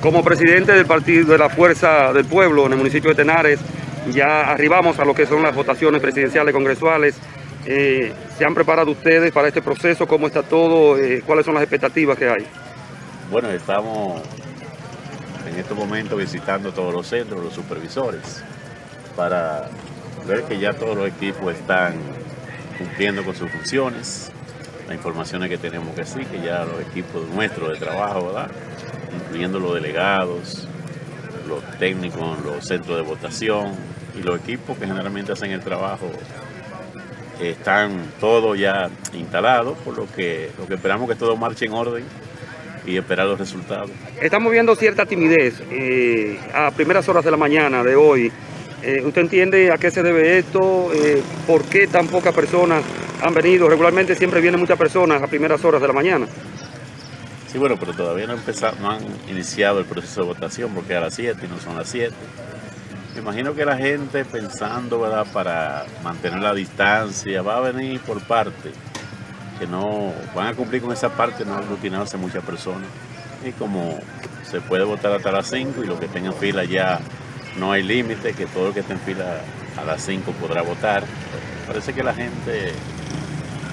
Como presidente del Partido de la Fuerza del Pueblo en el municipio de Tenares, ya arribamos a lo que son las votaciones presidenciales congresuales. Eh, ¿Se han preparado ustedes para este proceso? ¿Cómo está todo? Eh, ¿Cuáles son las expectativas que hay? Bueno, estamos en estos momentos visitando todos los centros, los supervisores, para ver que ya todos los equipos están cumpliendo con sus funciones. Las informaciones que tenemos que sí, que ya los equipos nuestros de trabajo, ¿verdad? Incluyendo los delegados, los técnicos, los centros de votación y los equipos que generalmente hacen el trabajo están todos ya instalados, por lo que, lo que esperamos que todo marche en orden y esperar los resultados. Estamos viendo cierta timidez eh, a primeras horas de la mañana de hoy. Eh, ¿Usted entiende a qué se debe esto? Eh, ¿Por qué tan pocas personas han venido? Regularmente siempre vienen muchas personas a primeras horas de la mañana. Sí, bueno, pero todavía no, empezado, no han iniciado el proceso de votación porque a las 7 y no son las 7. Me imagino que la gente pensando, para mantener la distancia, va a venir por parte, que no van a cumplir con esa parte, no aglutinarse muchas personas. Y como se puede votar hasta las 5 y lo que tenga en fila ya no hay límite, que todo el que esté en fila a las 5 podrá votar. Parece que la gente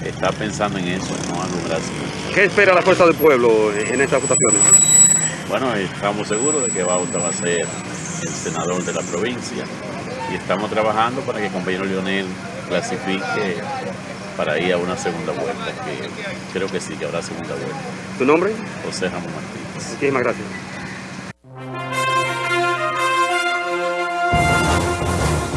está pensando en eso, no alumbrarse. ¿Qué espera la Fuerza del Pueblo en estas votaciones? Bueno, estamos seguros de que Bauta va a ser el senador de la provincia y estamos trabajando para que el compañero Leonel clasifique para ir a una segunda vuelta, que creo que sí, que habrá segunda vuelta. ¿Tu nombre? José Ramón Martínez. Muchísimas gracias.